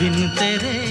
बिन तेरे